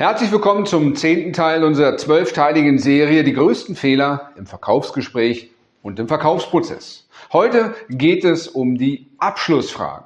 Herzlich willkommen zum zehnten Teil unserer zwölfteiligen Serie Die größten Fehler im Verkaufsgespräch und im Verkaufsprozess. Heute geht es um die Abschlussfragen.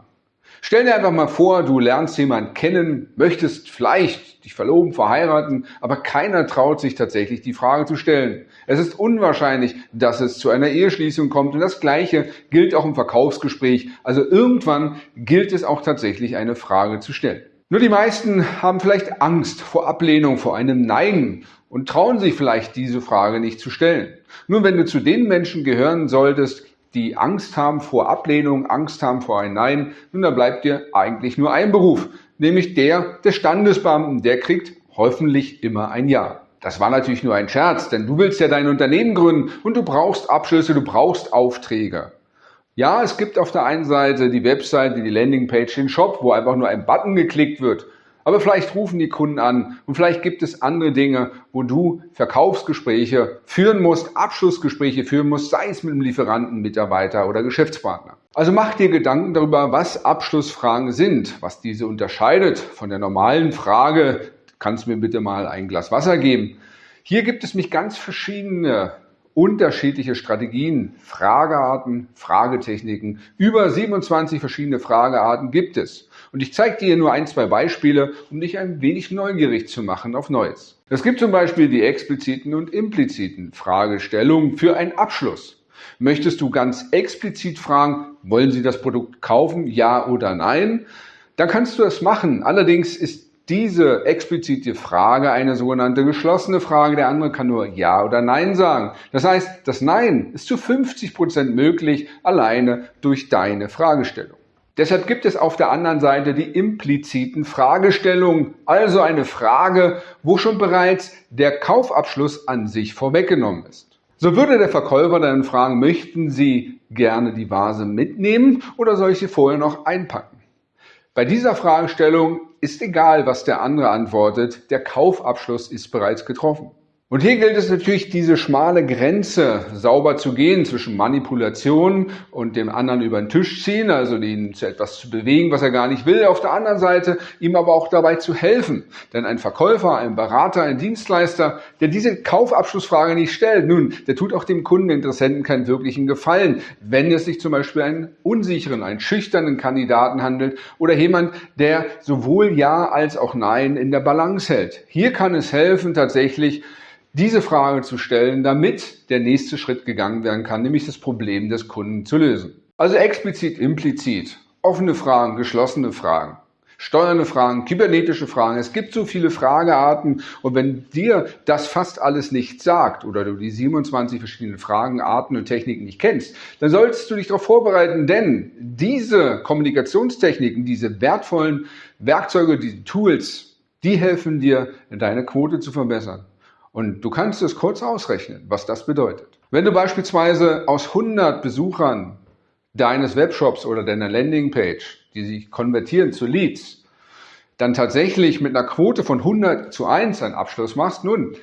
Stell dir einfach mal vor, du lernst jemanden kennen, möchtest vielleicht dich verloben, verheiraten, aber keiner traut sich tatsächlich die Frage zu stellen. Es ist unwahrscheinlich, dass es zu einer Eheschließung kommt und das Gleiche gilt auch im Verkaufsgespräch. Also irgendwann gilt es auch tatsächlich eine Frage zu stellen. Nur die meisten haben vielleicht Angst vor Ablehnung, vor einem Nein und trauen sich vielleicht diese Frage nicht zu stellen. Nun, wenn du zu den Menschen gehören solltest, die Angst haben vor Ablehnung, Angst haben vor ein Nein, nun, dann bleibt dir eigentlich nur ein Beruf, nämlich der des Standesbeamten. Der kriegt hoffentlich immer ein Ja. Das war natürlich nur ein Scherz, denn du willst ja dein Unternehmen gründen und du brauchst Abschlüsse, du brauchst Aufträge. Ja, es gibt auf der einen Seite die Webseite, die Landingpage, den Shop, wo einfach nur ein Button geklickt wird. Aber vielleicht rufen die Kunden an und vielleicht gibt es andere Dinge, wo du Verkaufsgespräche führen musst, Abschlussgespräche führen musst, sei es mit einem Lieferanten, Mitarbeiter oder Geschäftspartner. Also mach dir Gedanken darüber, was Abschlussfragen sind, was diese unterscheidet von der normalen Frage, kannst du mir bitte mal ein Glas Wasser geben? Hier gibt es mich ganz verschiedene unterschiedliche Strategien, Fragearten, Fragetechniken. Über 27 verschiedene Fragearten gibt es. Und ich zeige dir nur ein, zwei Beispiele, um dich ein wenig neugierig zu machen auf Neues. Es gibt zum Beispiel die expliziten und impliziten Fragestellungen für einen Abschluss. Möchtest du ganz explizit fragen, wollen Sie das Produkt kaufen, ja oder nein? Dann kannst du das machen. Allerdings ist diese explizite Frage eine sogenannte geschlossene Frage. Der andere kann nur Ja oder Nein sagen. Das heißt, das Nein ist zu 50 Prozent möglich alleine durch deine Fragestellung. Deshalb gibt es auf der anderen Seite die impliziten Fragestellungen, also eine Frage, wo schon bereits der Kaufabschluss an sich vorweggenommen ist. So würde der Verkäufer dann fragen, möchten Sie gerne die Vase mitnehmen oder soll ich sie vorher noch einpacken? Bei dieser Fragestellung ist egal, was der andere antwortet, der Kaufabschluss ist bereits getroffen. Und hier gilt es natürlich, diese schmale Grenze sauber zu gehen zwischen Manipulation und dem anderen über den Tisch ziehen, also ihn zu etwas zu bewegen, was er gar nicht will. Auf der anderen Seite ihm aber auch dabei zu helfen. Denn ein Verkäufer, ein Berater, ein Dienstleister, der diese Kaufabschlussfrage nicht stellt, nun, der tut auch dem Kundeninteressenten keinen wirklichen Gefallen, wenn es sich zum Beispiel einen unsicheren, einen schüchternen Kandidaten handelt oder jemand, der sowohl Ja als auch Nein in der Balance hält. Hier kann es helfen, tatsächlich diese Frage zu stellen, damit der nächste Schritt gegangen werden kann, nämlich das Problem des Kunden zu lösen. Also explizit, implizit, offene Fragen, geschlossene Fragen, steuernde Fragen, kybernetische Fragen. Es gibt so viele Fragearten und wenn dir das fast alles nicht sagt oder du die 27 verschiedenen Fragen, Arten und Techniken nicht kennst, dann solltest du dich darauf vorbereiten, denn diese Kommunikationstechniken, diese wertvollen Werkzeuge, diese Tools, die helfen dir, deine Quote zu verbessern. Und du kannst es kurz ausrechnen, was das bedeutet. Wenn du beispielsweise aus 100 Besuchern deines Webshops oder deiner Landingpage, die sich konvertieren zu Leads, dann tatsächlich mit einer Quote von 100 zu 1 einen Abschluss machst, nun,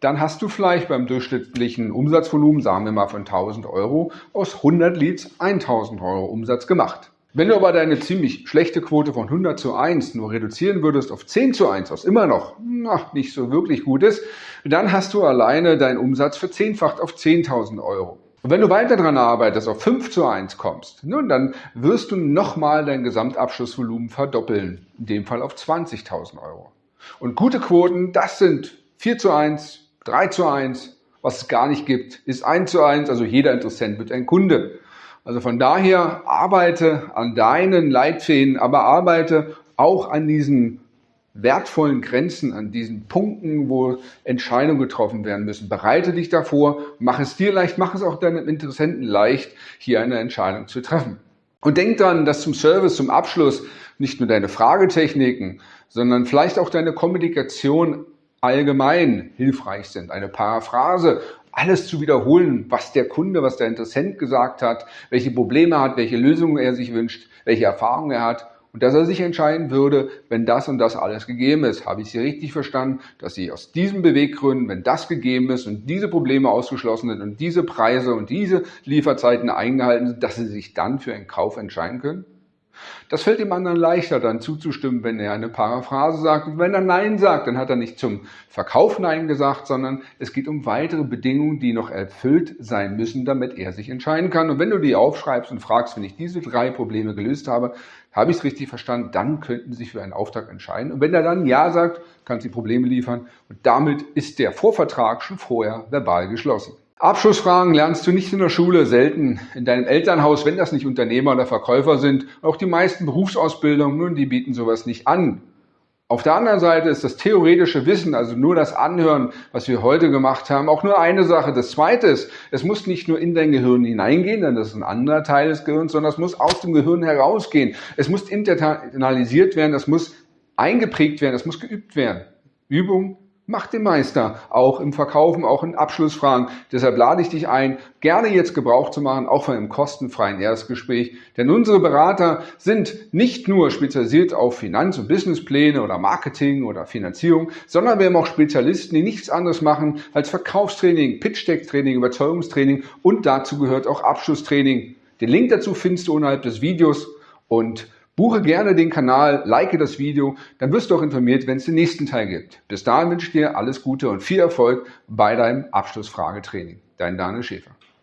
dann hast du vielleicht beim durchschnittlichen Umsatzvolumen, sagen wir mal von 1000 Euro, aus 100 Leads 1000 Euro Umsatz gemacht. Wenn du aber deine ziemlich schlechte Quote von 100 zu 1 nur reduzieren würdest auf 10 zu 1, was immer noch na, nicht so wirklich gut ist, dann hast du alleine deinen Umsatz verzehnfacht auf 10.000 Euro. Und wenn du weiter daran arbeitest, auf 5 zu 1 kommst, nun, dann wirst du nochmal dein Gesamtabschlussvolumen verdoppeln, in dem Fall auf 20.000 Euro. Und gute Quoten, das sind 4 zu 1, 3 zu 1, was es gar nicht gibt, ist 1 zu 1, also jeder Interessent wird ein Kunde. Also von daher arbeite an deinen Leitfäden, aber arbeite auch an diesen wertvollen Grenzen, an diesen Punkten, wo Entscheidungen getroffen werden müssen. Bereite dich davor, mach es dir leicht, mach es auch deinem Interessenten leicht, hier eine Entscheidung zu treffen. Und denk dran, dass zum Service, zum Abschluss nicht nur deine Fragetechniken, sondern vielleicht auch deine Kommunikation allgemein hilfreich sind. Eine Paraphrase, alles zu wiederholen, was der Kunde, was der Interessent gesagt hat, welche Probleme er hat, welche Lösungen er sich wünscht, welche Erfahrungen er hat und dass er sich entscheiden würde, wenn das und das alles gegeben ist. Habe ich Sie richtig verstanden, dass Sie aus diesen Beweggründen, wenn das gegeben ist und diese Probleme ausgeschlossen sind und diese Preise und diese Lieferzeiten eingehalten sind, dass Sie sich dann für einen Kauf entscheiden können? Das fällt dem anderen leichter, dann zuzustimmen, wenn er eine Paraphrase sagt. Und wenn er Nein sagt, dann hat er nicht zum Verkauf Nein gesagt, sondern es geht um weitere Bedingungen, die noch erfüllt sein müssen, damit er sich entscheiden kann. Und wenn du die aufschreibst und fragst, wenn ich diese drei Probleme gelöst habe, habe ich es richtig verstanden, dann könnten Sie sich für einen Auftrag entscheiden. Und wenn er dann Ja sagt, kannst du die Probleme liefern. Und damit ist der Vorvertrag schon vorher verbal geschlossen. Abschlussfragen lernst du nicht in der Schule, selten in deinem Elternhaus, wenn das nicht Unternehmer oder Verkäufer sind. Auch die meisten Berufsausbildungen, nun, die bieten sowas nicht an. Auf der anderen Seite ist das theoretische Wissen, also nur das Anhören, was wir heute gemacht haben, auch nur eine Sache. Das zweite ist, es muss nicht nur in dein Gehirn hineingehen, denn das ist ein anderer Teil des Gehirns, sondern es muss aus dem Gehirn herausgehen. Es muss internalisiert werden, es muss eingeprägt werden, es muss geübt werden. Übung Macht den Meister, auch im Verkaufen, auch in Abschlussfragen. Deshalb lade ich dich ein, gerne jetzt Gebrauch zu machen, auch von einem kostenfreien Erstgespräch. Denn unsere Berater sind nicht nur spezialisiert auf Finanz- und Businesspläne oder Marketing oder Finanzierung, sondern wir haben auch Spezialisten, die nichts anderes machen als Verkaufstraining, Pitch-Deck-Training, Überzeugungstraining und dazu gehört auch Abschlusstraining. Den Link dazu findest du unterhalb des Videos und Buche gerne den Kanal, like das Video, dann wirst du auch informiert, wenn es den nächsten Teil gibt. Bis dahin wünsche ich dir alles Gute und viel Erfolg bei deinem Abschlussfragetraining. Dein Daniel Schäfer.